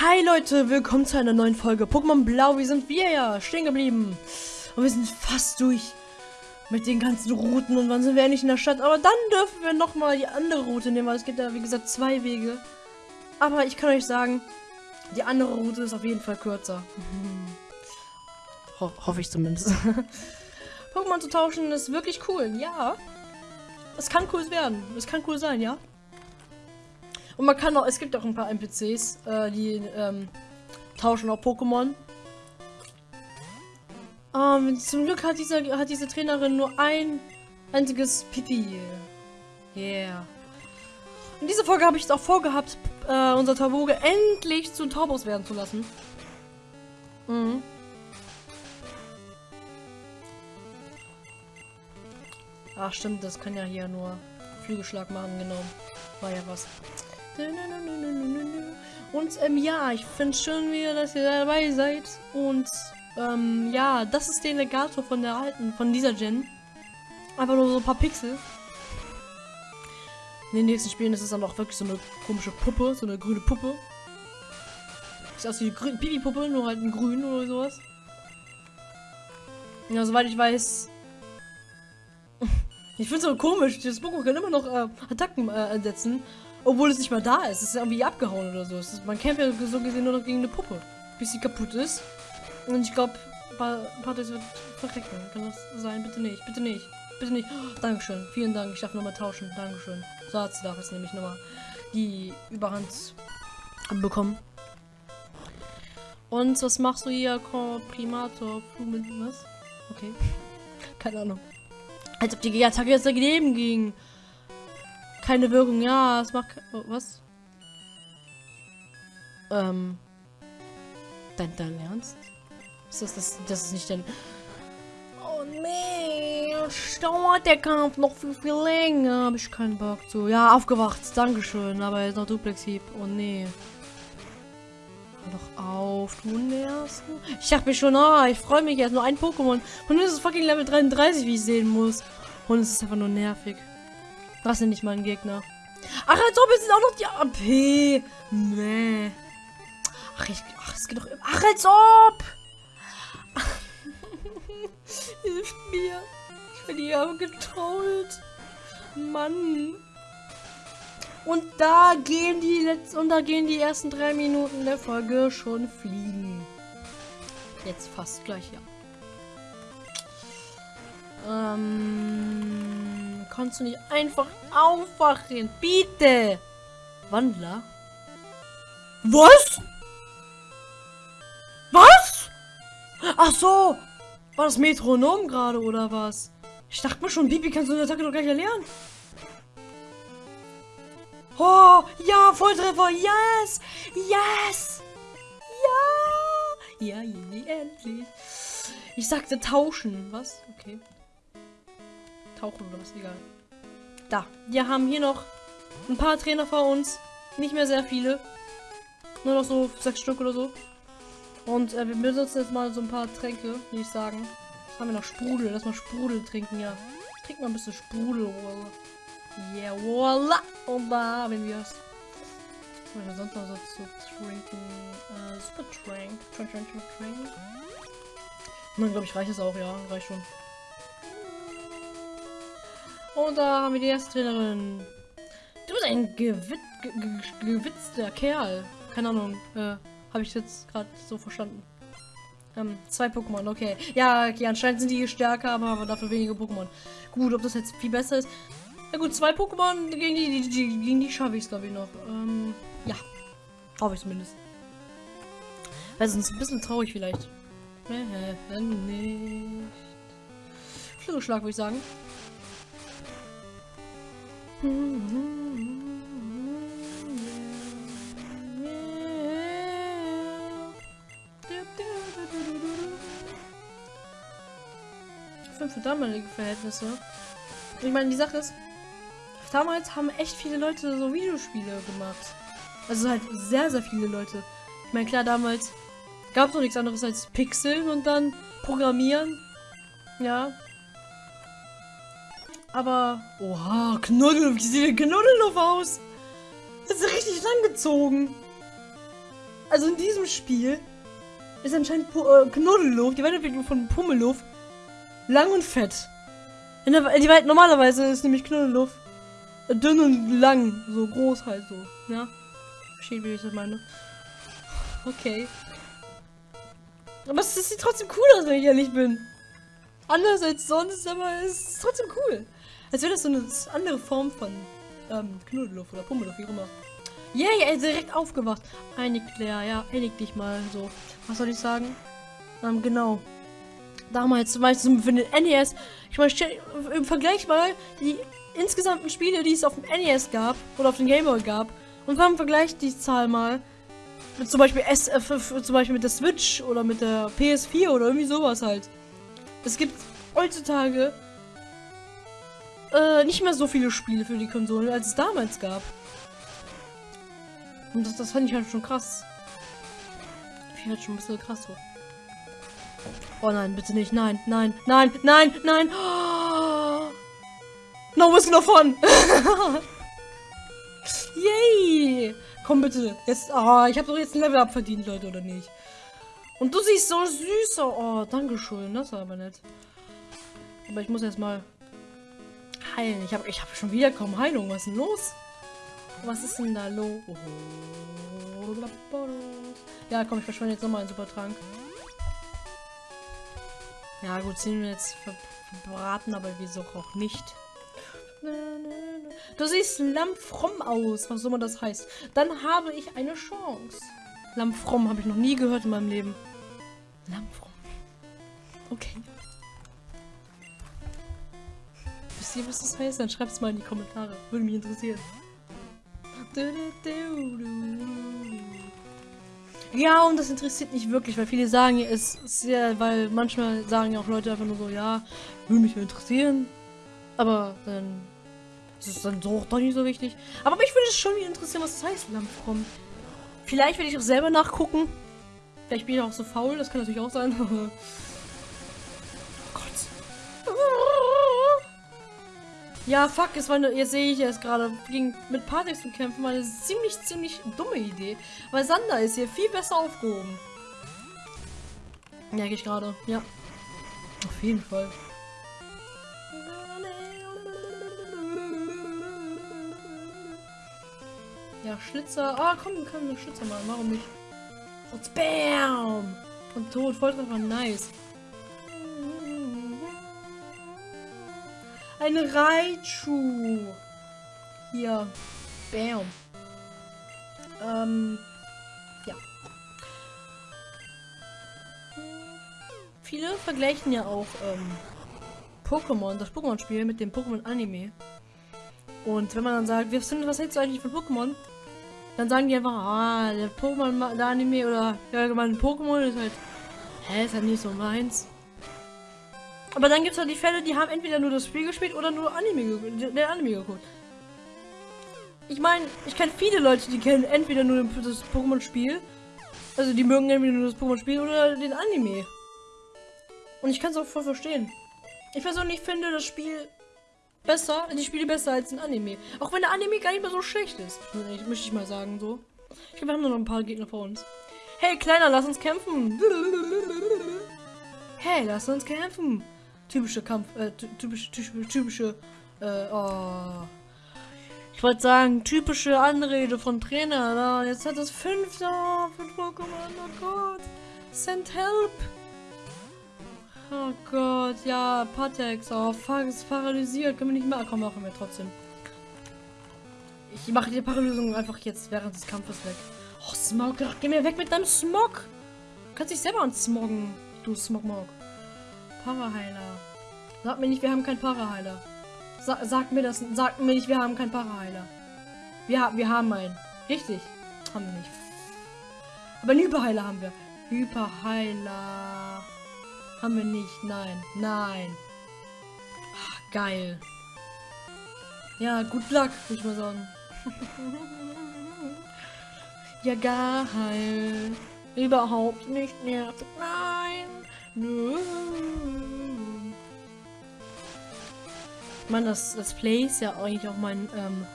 Hi Leute, willkommen zu einer neuen Folge Pokémon Blau. Wir sind wir ja stehen geblieben. Und wir sind fast durch mit den ganzen Routen und wann sind wir endlich in der Stadt. Aber dann dürfen wir nochmal die andere Route nehmen, weil es gibt ja wie gesagt zwei Wege. Aber ich kann euch sagen, die andere Route ist auf jeden Fall kürzer. Ho hoffe ich zumindest. Pokémon zu tauschen ist wirklich cool, ja. Es kann cool werden. Es kann cool sein, ja. Und man kann auch, es gibt auch ein paar NPCs, äh, die ähm, tauschen auch Pokémon. Ähm, zum Glück hat diese, hat diese Trainerin nur ein einziges Pipi. Yeah. In dieser Folge habe ich es auch vorgehabt, äh, unser Tauboge endlich zu Taubos werden zu lassen. Mhm. Ach stimmt, das kann ja hier nur Flügelschlag machen, genau. War ja was. Und ähm, ja, ich finde schön wieder, dass ihr dabei seid. Und ähm, ja, das ist der Legator von der alten, von dieser Gen. Einfach nur so ein paar Pixel. In den nächsten Spielen ist es dann auch wirklich so eine komische Puppe, so eine grüne Puppe. Sieht aus wie eine Bibi-Puppe, nur halt ein grün oder sowas. Ja, soweit ich weiß. ich finde es so komisch, das Pokémon kann immer noch äh, Attacken äh, setzen. Obwohl es nicht mal da ist. Es ist irgendwie abgehauen oder so. Ist, man kämpft ja so gesehen nur noch gegen eine Puppe. Bis sie kaputt ist. Und ich glaube, Patrick wird verrecken. Kann das sein? Bitte nicht. Bitte nicht. Bitte nicht. Oh, Dankeschön. Vielen Dank. Ich darf nochmal tauschen. Dankeschön. So hat sie darf jetzt nämlich nochmal die Überhand bekommen. Und was machst du hier? Primator, was? Okay. Keine Ahnung. Als ob die Attacke jetzt dagegen ging. Keine Wirkung, ja, es macht... Oh, was? Ähm... Dein, dein Ernst? Ist das, das, das ist nicht dein... Oh nee, dauert der Kampf noch viel, viel länger. Habe ich keinen Bock zu. Ja, aufgewacht, Dankeschön. Aber jetzt noch Duplex-Hieb. Oh nee. Doch auf, du nervst. Ich dachte mir schon, ah, ich freue mich jetzt. Nur ein Pokémon. Und nun ist es fucking Level 33, wie ich sehen muss. Und es ist einfach nur nervig. Das sind nicht mal ein Gegner. Ach, als ob es sind auch noch die AP. Nee. Ach, ich, ach, es geht doch. Ach, als ob. Hilft mir. Ich bin hier getrollt. Mann. Und da gehen die letzten und da gehen die ersten drei Minuten der Folge schon fliegen. Jetzt fast gleich, ja. Ähm kannst du nicht einfach aufwachen? Bitte! Wandler? Was? Was? Ach so! War das Metronom gerade oder was? Ich dachte mir schon, Bibi kannst du eine Attacke doch gleich erlernen. Oh, ja, Volltreffer, yes! Yes! Ja! Ja, endlich. Ich sagte tauschen. Was? Okay tauchen oder was, egal. Da, wir haben hier noch ein paar Trainer vor uns. Nicht mehr sehr viele. Nur noch so sechs Stück oder so. Und äh, wir benutzen jetzt mal so ein paar Tränke, würde ich sagen. Was haben wir noch? Sprudel. Lass mal Sprudel trinken, ja. Trink mal ein bisschen Sprudel, voila. Yeah, voila. Und da haben wir es. Was haben wir sonst noch so zu trinken? Äh, Super Trank. Trank, Trank, Trank, Trank. Dann glaube ich reicht es auch, ja. Reicht schon. Und da haben wir die erste Trainerin. Du bist ein gewit ge ge gewitzter Kerl. Keine Ahnung. Äh, Habe ich jetzt gerade so verstanden. Ähm, zwei Pokémon, okay. Ja, okay, anscheinend sind die stärker, aber dafür weniger Pokémon. Gut, ob das jetzt viel besser ist. Ja gut, zwei Pokémon gegen die, die, die, gegen die schaffe ich es, glaube ich, noch. Ähm, ja. Hoffe ich zumindest. Weil sonst ein bisschen traurig vielleicht. Äh, nicht. Flügelschlag, würde ich sagen. Für damalige Verhältnisse. Ich meine, die Sache ist, damals haben echt viele Leute so Videospiele gemacht. Also halt sehr, sehr viele Leute. Ich meine, klar, damals gab es noch nichts anderes als Pixeln und dann Programmieren. Ja, aber, oha, Knuddel, wie sieht der Knuddel noch aus? Das ist richtig lang gezogen. Also in diesem Spiel ist anscheinend Pu äh, Knuddelluft, die Weiterentwicklung von Pummeluft, lang und fett. In der, die Welt normalerweise ist nämlich Knuddelluft dünn und lang, so groß halt so, ja. Versteht, wie ich das meine. Okay. Aber es sieht trotzdem cool aus, wenn ich ehrlich bin. Anders als sonst, aber es ist trotzdem cool. Als wäre das so eine andere Form von ähm, Knuddelluft oder Pummeluft, wie immer. Yay, yeah, er ist direkt aufgewacht. Einig, Claire, ja, einig dich mal so. Was soll ich sagen? Ähm, genau. Damals, zum Beispiel für den NES. Ich meine, im Vergleich mal die insgesamten Spiele, die es auf dem NES gab oder auf dem Game Boy gab. Und wir haben im Vergleich die Zahl mal mit zum Beispiel S, äh, zum Beispiel mit der Switch oder mit der PS4 oder irgendwie sowas halt. Es gibt heutzutage äh, nicht mehr so viele Spiele für die Konsole, als es damals gab. Und das, das fand ich halt schon krass. Ich halt schon ein bisschen krass so. Oh nein, bitte nicht. Nein, nein, nein, nein, nein. Oh. No Whiskey davon. Yay. Komm bitte. Jetzt, oh, ich habe doch jetzt ein Level up verdient, Leute, oder nicht? Und du siehst so süß aus. Oh, danke schön. Das war aber nett. Aber ich muss erst mal heilen. Ich habe ich hab schon wieder kaum Heilung. Was ist denn los? Was ist denn da los? Ja, komm, ich verschwende jetzt nochmal einen Supertrank. Ja, gut, 10 wir jetzt verbraten, aber wieso auch nicht. Du siehst lammfromm aus, was auch immer das heißt. Dann habe ich eine Chance. Lammfromm habe ich noch nie gehört in meinem Leben. Lammfromm. Okay. Wisst ihr, was das heißt? Dann schreibt es mal in die Kommentare. Würde mich interessieren. Ja, und das interessiert mich wirklich, weil viele sagen, es ist sehr, weil manchmal sagen ja auch Leute einfach nur so, ja, würde mich interessieren. Aber dann ist es dann doch, doch nicht so wichtig. Aber mich würde es schon interessieren, was das heißt, Lampfrom. Vielleicht werde ich auch selber nachgucken. Vielleicht bin ich auch so faul, das kann natürlich auch sein. oh Gott. Ja, fuck, es war eine, jetzt sehe ich es gerade, ging mit Patrick zu kämpfen, war eine ziemlich, ziemlich dumme Idee. Weil Sander ist hier viel besser aufgehoben. Merke ich gerade, ja. Auf jeden Fall. Ja, Schlitzer. Ah, komm, einen Schlitzer machen. Warum nicht? Und BAM! Und tot. Volltreffer. Nice. Ein Raichu. Hier. Bam. Ähm. Ja. Viele vergleichen ja auch ähm, Pokémon, das Pokémon-Spiel mit dem Pokémon-Anime. Und wenn man dann sagt, was, was hältst du eigentlich von Pokémon? Dann sagen die einfach, ah, der Pokémon, der Anime oder ja, allgemein Pokémon ist halt, hä, ist halt nicht so meins. Aber dann gibt es halt die Fälle, die haben entweder nur das Spiel gespielt oder nur Anime, der Anime geguckt. Ich meine, ich kenne viele Leute, die kennen entweder nur das Pokémon-Spiel, also die mögen entweder nur das Pokémon-Spiel oder den Anime. Und ich kann es auch voll verstehen. Ich persönlich finde das Spiel besser, die Spiele besser als ein Anime. Auch wenn der Anime gar nicht mehr so schlecht ist. Möchte ich mal sagen, so. Ich glaube, wir haben nur noch ein paar Gegner vor uns. Hey, Kleiner, lass uns kämpfen. Hey, lass uns kämpfen. Typische Kampf, äh, typische, typische, typische, äh, oh. Ich wollte sagen, typische Anrede von Trainer. Na, jetzt hat es fünf, oh, fünf Pokémon, oh Gott. Send help. Oh Gott, ja, Patex. Oh, fuck, ist paralysiert. Können wir nicht mehr. Komm, machen wir trotzdem. Ich mache die Paralysierung einfach jetzt während des Kampfes weg. Oh, Smog, geh mir weg mit deinem Smog. Du kannst dich selber ansmoggen, du Smogmog. Paraheiler. Sag mir nicht, wir haben keinen Paraheiler. Sa sag mir das, sag mir nicht, wir haben keinen Paraheiler. Wir, wir haben einen. Richtig. Haben wir nicht. Aber einen Hyperheiler haben wir. Hyperheiler. Haben wir nicht. Nein. Nein. Ach, geil. Ja, gut Luck, würde ich mal sagen. ja, geil. Überhaupt nicht nervig. Nein. Nö. Ich meine, das, das Play ist ja eigentlich auch mein ähm,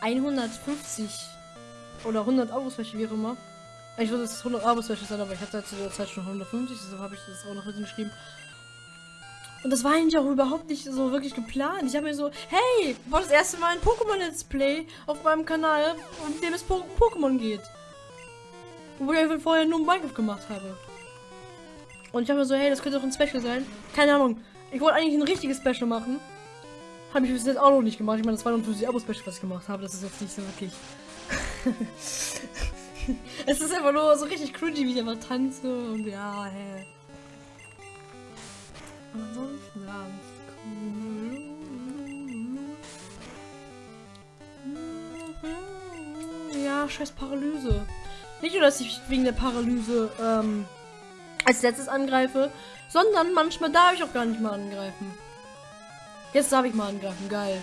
150 oder 100 Euro, wie auch immer. Ich würde es 100 Abo Special sein, aber ich hatte zu der Zeit schon 150, deshalb habe ich das auch noch hingeschrieben. Und das war eigentlich auch überhaupt nicht so wirklich geplant. Ich habe mir so, hey, war das erste Mal ein Pokémon Let's Play auf meinem Kanal, in dem es po Pokémon geht. Wo ich einfach vorher nur Minecraft gemacht habe. Und ich habe mir so, hey, das könnte doch ein Special sein. Keine Ahnung. Ich wollte eigentlich ein richtiges Special machen. Habe ich bis jetzt auch noch nicht gemacht. Ich meine, das war nur für die Abo-Special, was ich gemacht habe. Das ist jetzt nicht so wirklich. es ist einfach nur so richtig cringy, wie ich einfach tanze und ja, hä. Aber ansonsten ganz cool. Ja, scheiß Paralyse. Nicht nur, dass ich wegen der Paralyse ähm, als letztes angreife, sondern manchmal darf ich auch gar nicht mal angreifen. Jetzt darf ich mal angreifen, geil.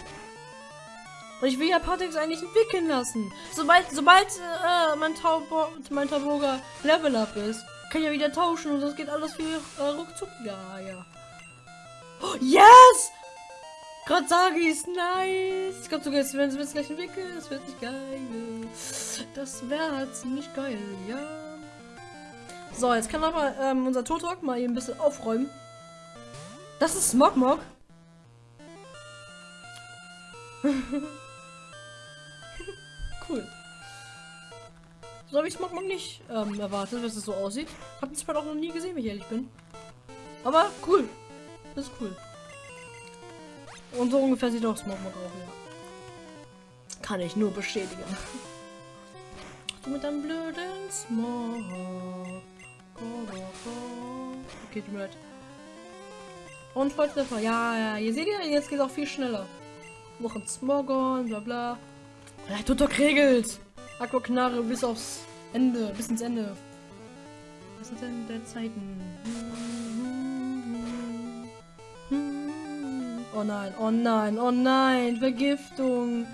Und ich will ja Patex eigentlich entwickeln lassen. Sobald, sobald äh, mein, Taubo, mein Tauboga Level Up ist, kann ich ja wieder tauschen und das geht alles viel äh, ruckzuck. Ja, ja. Oh, yes! Gerade sage ich es nice. Ich glaube sogar, sie es gleich entwickeln. Das wird nicht geil. Das wäre ziemlich geil, ja. So, jetzt kann aber ähm, unser Totok mal hier ein bisschen aufräumen. Das ist Smogmog. cool. So habe ich Smogmog nicht ähm, erwartet, dass es so aussieht. Hab das Spiel auch noch nie gesehen, wenn ich ehrlich bin. Aber cool. Das ist cool. Und so ungefähr sieht auch Smogmog auch, ja. Kann ich nur bestätigen. Du mit deinem blöden Smog. Okay, tut mir leid. Und Volltreffer. Ja, ja, ihr seht ja, jetzt geht es auch viel schneller. Noch ein Smogon, bla bla. Ja, tut doch regelt. Aquaknarre bis aufs Ende, bis ins Ende. Was ist denn der Zeiten? Oh nein, oh nein, oh nein, Vergiftung.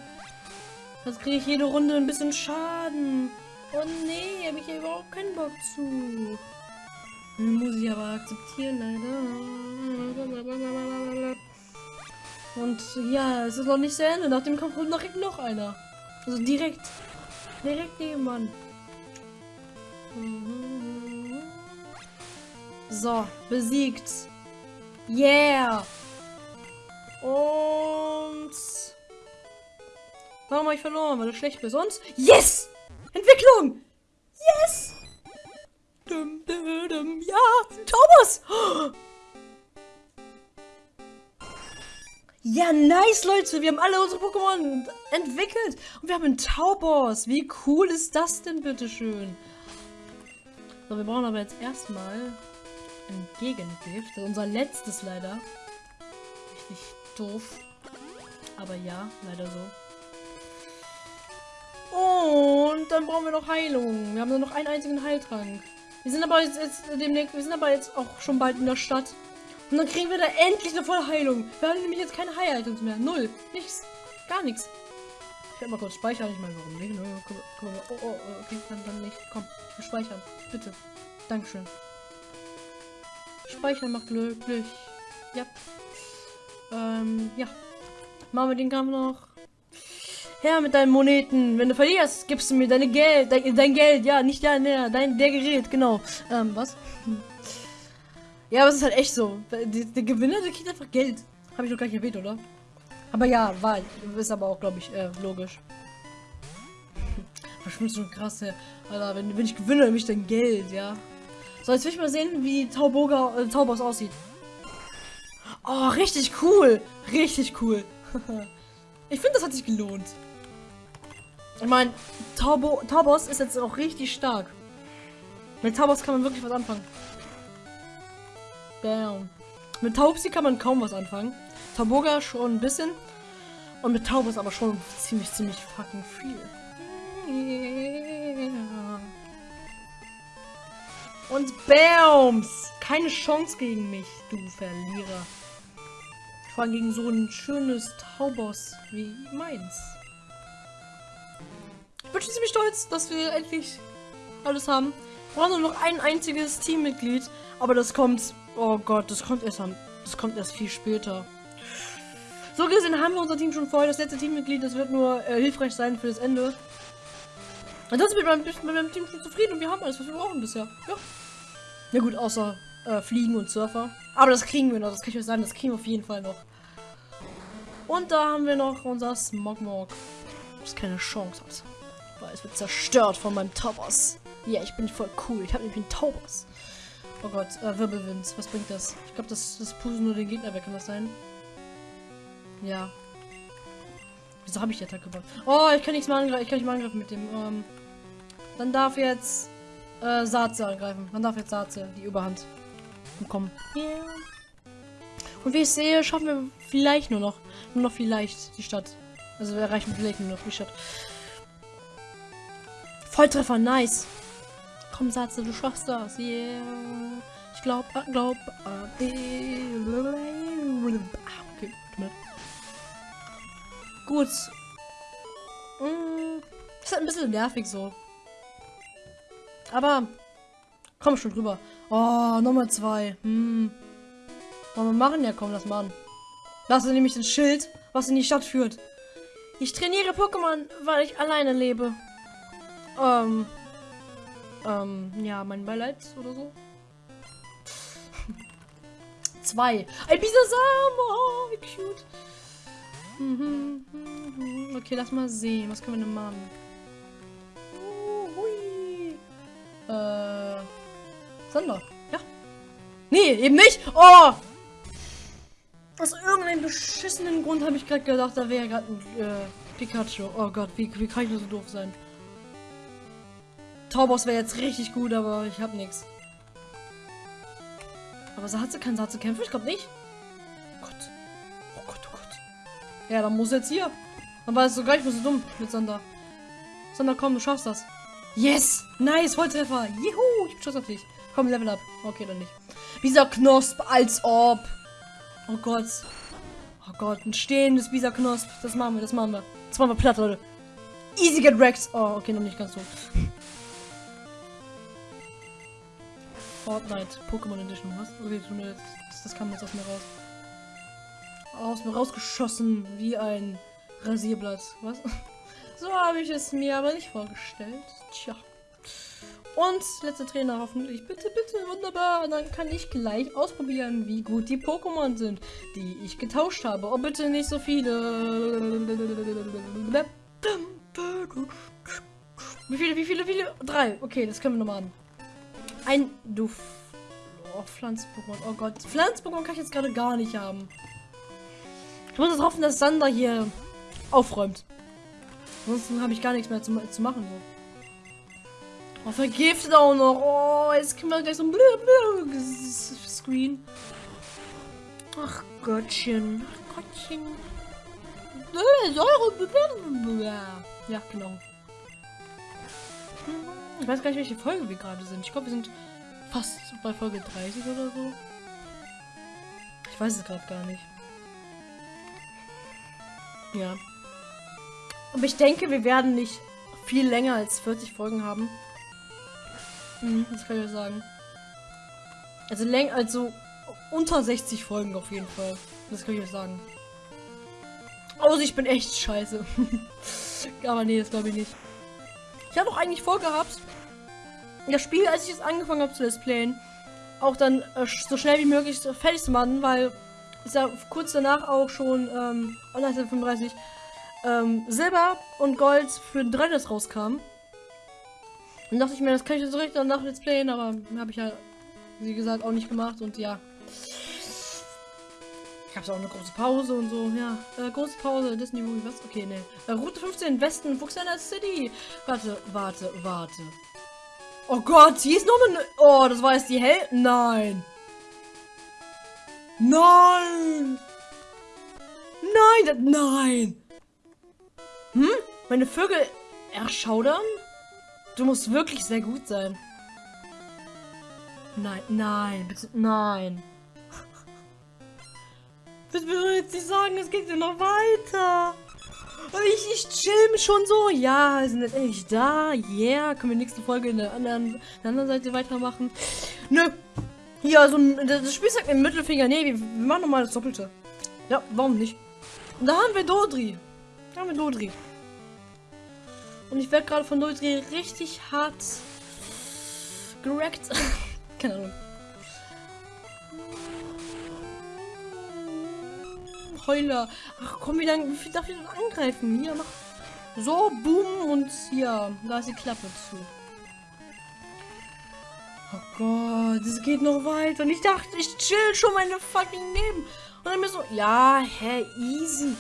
Das kriege ich jede Runde ein bisschen Schaden. Oh nee, habe ich ja überhaupt keinen Bock zu. Muss ich aber akzeptieren, leider. Und ja, es ist noch nicht zu Ende. Nach dem Kampf kommt noch, noch einer. Also direkt. Direkt nebenan. So, besiegt. Yeah! Und... Warum habe ich verloren? Weil du schlecht bist. Und... Yes! Entwicklung! Yes! Dum, dum, dum. Ja! Taubos! Ja, nice, Leute. Wir haben alle unsere Pokémon entwickelt. Und wir haben einen Taubos. Wie cool ist das denn, bitteschön? So, wir brauchen aber jetzt erstmal ein Gegengift. Das ist unser letztes leider. Richtig doof. Aber ja, leider so. Und dann brauchen wir noch Heilung. Wir haben nur noch einen einzigen Heiltrank. Wir sind aber jetzt, jetzt demnächst, wir sind aber jetzt auch schon bald in der Stadt. Und dann kriegen wir da endlich eine volle Heilung. Wir haben nämlich jetzt keine Heil-Items mehr. Null. Nichts. Gar nichts. Ich werde mal kurz speichern. Ich meine, warum nicht? Ne? Komm, komm, oh, oh, oh, okay, dann, dann nicht. Komm, speichern. Bitte. Dankeschön. Speichern macht glücklich. Ja. Ähm, ja. Machen wir den Kampf noch. Her mit deinen Moneten. Wenn du verlierst, gibst du mir deine Geld, dein, dein Geld. Ja, nicht dein, der, dein, der Gerät, genau. Ähm, was? Ja, aber es ist halt echt so. Der, Gewinner, der kriegt einfach Geld. Habe ich noch gar nicht erwähnt, oder? Aber ja, war, ist aber auch, glaube ich, äh, logisch. Verschwindet schon krass, ja. Alter, wenn, wenn ich gewinne, nämlich dein Geld, ja. So, jetzt will ich mal sehen, wie Tauboga, äh, Taubos aussieht. Oh, richtig cool. Richtig cool. ich finde, das hat sich gelohnt. Ich meine, Taubo, Taubos ist jetzt auch richtig stark. Mit Taubos kann man wirklich was anfangen. Bam. Mit Taubsi kann man kaum was anfangen. Tauboga schon ein bisschen. Und mit Taubos aber schon ziemlich, ziemlich fucking viel. Yeah. Und Bams! Keine Chance gegen mich, du Verlierer. Vor allem gegen so ein schönes Taubos wie meins. Ich bin schon ziemlich stolz, dass wir endlich alles haben. Wir brauchen nur noch ein einziges Teammitglied. Aber das kommt... Oh Gott, das kommt erst an... Das kommt erst viel später. So gesehen haben wir unser Team schon vorher. Das letzte Teammitglied, das wird nur äh, hilfreich sein für das Ende. Ansonsten bin ich mit meinem Team schon zufrieden und wir haben alles, was wir brauchen bisher. Ja. Na gut, außer äh, Fliegen und Surfer. Aber das kriegen wir noch, das kann ich euch sagen, das kriegen wir auf jeden Fall noch. Und da haben wir noch unser Smogmog. Das keine Chance hat. Weil es wird zerstört von meinem Taubos. Ja, ich bin voll cool. Ich habe nämlich einen Taubos. Oh Gott, äh, Wirbelwind. Was bringt das? Ich glaube, das, das pusten nur den Gegner weg. Kann das sein? Ja. Wieso habe ich die Attacke gemacht? Oh, ich kann nichts mehr angreifen. Ich kann nicht mehr angreifen mit dem. Ähm, dann darf jetzt äh, Saatze angreifen. Dann darf jetzt Saatze die Überhand bekommen. Yeah. Und wie ich sehe, schaffen wir vielleicht nur noch. Nur noch vielleicht die Stadt. Also wir erreichen vielleicht nur noch die Stadt. Volltreffer, nice. Komm, Satze, du schaffst das. Yeah. Ich glaube, glaub, äh, okay, Gut. Mm, ist halt ein bisschen nervig so. Aber komm schon drüber. Oh, Nummer zwei. Hm. Wollen wir machen? Ja, komm, lass mal an. Das ist nämlich das Schild, was in die Stadt führt. Ich trainiere Pokémon, weil ich alleine lebe. Ähm. Ähm, ja, mein Beileid oder so. Zwei. Ein Bisasam! Oh, wie cute. Mhm, mhm. Okay, lass mal sehen. Was können wir denn machen? Oh, hui. Äh. Sander. Ja. Nee, eben nicht. Oh! Aus irgendeinem beschissenen Grund habe ich gerade gedacht, da wäre gerade ein äh, Pikachu. Oh Gott, wie, wie kann ich nur so doof sein? Taubos wäre jetzt richtig gut, aber ich habe nichts. Aber Satze kann Satze kämpfen? Ich glaube nicht. Oh Gott. Oh Gott, oh Gott. Ja, dann muss jetzt hier. Dann war es so gleich so dumm mit Sander. Sander, komm, du schaffst das. Yes! Nice, Volltreffer. Juhu, ich bin stolz auf dich. Komm, Level up. Okay, dann nicht. Dieser Knosp, als ob. Oh Gott. Oh Gott, ein stehendes Bisa Knosp. Das machen wir, das machen wir. Das machen wir platt, Leute. Easy get wrecked. Oh, okay, noch nicht ganz so. Fortnite Pokémon Edition. Was? Okay, das, das kam jetzt aus mir raus. Aus mir rausgeschossen wie ein Rasierblatt. Was? So habe ich es mir aber nicht vorgestellt. Tja. Und letzter Trainer hoffentlich. Bitte, bitte, wunderbar. Und dann kann ich gleich ausprobieren, wie gut die Pokémon sind, die ich getauscht habe. Oh, bitte nicht so viele. Wie viele, wie viele, wie viele? Drei. Okay, das können wir nochmal an. Ein Duft. Oh, Pflanz-Pokémon. Oh Gott. Pflanz-Pokémon kann ich jetzt gerade gar nicht haben. Ich muss jetzt hoffen, dass Sander hier aufräumt. Ansonsten habe ich gar nichts mehr zu, zu machen. So. Oh, vergiftet auch noch. Oh, jetzt kriegen wir gleich so ein Screen. Ach Gottchen. Ach Gottchen. Ja, genau. Ich weiß gar nicht, welche Folge wir gerade sind. Ich glaube, wir sind fast bei Folge 30 oder so. Ich weiß es gerade gar nicht. Ja. Aber ich denke, wir werden nicht viel länger als 40 Folgen haben. Mhm, das kann ich euch sagen. Also länger, also unter 60 Folgen auf jeden Fall. Das kann ich euch sagen. Außer ich bin echt scheiße. Aber nee, das glaube ich nicht. Ich habe auch eigentlich vorgehabt, das Spiel, als ich es angefangen habe zu displayen, auch dann äh, so schnell wie möglich fertig zu machen, weil ist ja kurz danach auch schon ähm, online 35 ähm, Silber und Gold für den 3 rauskam. Dann dachte ich mir, das kann ich so richtig danach Let's Playen, aber habe ich ja, wie gesagt, auch nicht gemacht und ja. Ich habe auch eine große Pause und so, ja. Äh, große Pause, Disney Movie, was? Okay, ne. Äh, Route 15, Westen, Fuchsender City. Warte, warte, warte. Oh Gott, hier ist noch eine... Oh, das war jetzt die Hell... Nein. Nein. Nein, nein. Hm? Meine Vögel erschaudern? Du musst wirklich sehr gut sein. Nein, nein, bitte, nein. Das will jetzt nicht sagen, es geht ja noch weiter. Ich, ich chill schon so. Ja, sind jetzt endlich da. Yeah. Können wir nächste Folge in der anderen, in der anderen Seite weitermachen? Nö. Hier, so ein, das Spiel sagt im Mittelfinger. Nee, wir, machen nochmal das Doppelte. Ja, warum nicht? Und da haben wir Dodri. Da haben wir Dodri. Und ich werde gerade von Nulldreh richtig hart gerackt. Keine Ahnung. Heuler. Ach komm, wie lange darf ich denn angreifen? Hier, mach. So, boom und hier. Da ist die Klappe zu. Oh Gott, es geht noch weiter. Und ich dachte, ich chill schon meine fucking Leben. Und dann mir so, ja, hä, easy.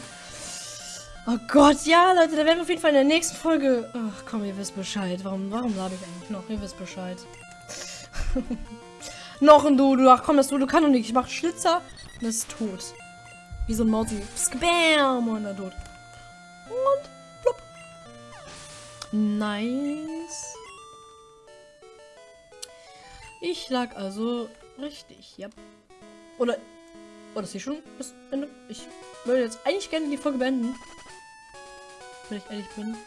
Oh Gott, ja, Leute, da werden wir auf jeden Fall in der nächsten Folge. Ach komm, ihr wisst Bescheid. Warum, warum habe ich eigentlich noch? Ihr wisst Bescheid. noch ein Dodo. Ach komm, das Dodo kann doch nicht. Ich mach Schlitzer und das ist tot. Wie so ein Mausi. Spam und dann tot. Und plopp. Nice. Ich lag also richtig, ja. Oder, oder ist sie schon bis Ende? Ich würde jetzt eigentlich gerne die Folge beenden. Wenn ich ehrlich bin.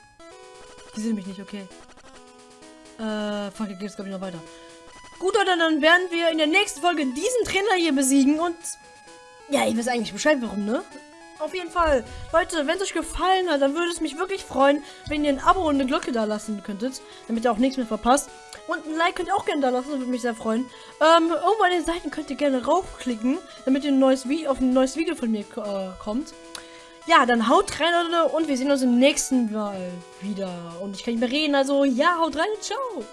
Die sehen mich nicht, okay. Äh, fuck, geht es glaube ich noch weiter. Gut, oder dann werden wir in der nächsten Folge diesen Trainer hier besiegen und... Ja, ihr wisst eigentlich Bescheid, warum, ne? Auf jeden Fall. Leute, wenn es euch gefallen hat, dann würde es mich wirklich freuen, wenn ihr ein Abo und eine Glocke da lassen könntet, damit ihr auch nichts mehr verpasst. Und ein Like könnt ihr auch gerne da lassen, das würde mich sehr freuen. Ähm, irgendwo an den Seiten könnt ihr gerne raufklicken, damit ihr ein neues auf ein neues Video von mir äh, kommt. Ja, dann haut rein, Leute, und wir sehen uns im nächsten Mal wieder. Und ich kann nicht mehr reden, also ja, haut rein ciao.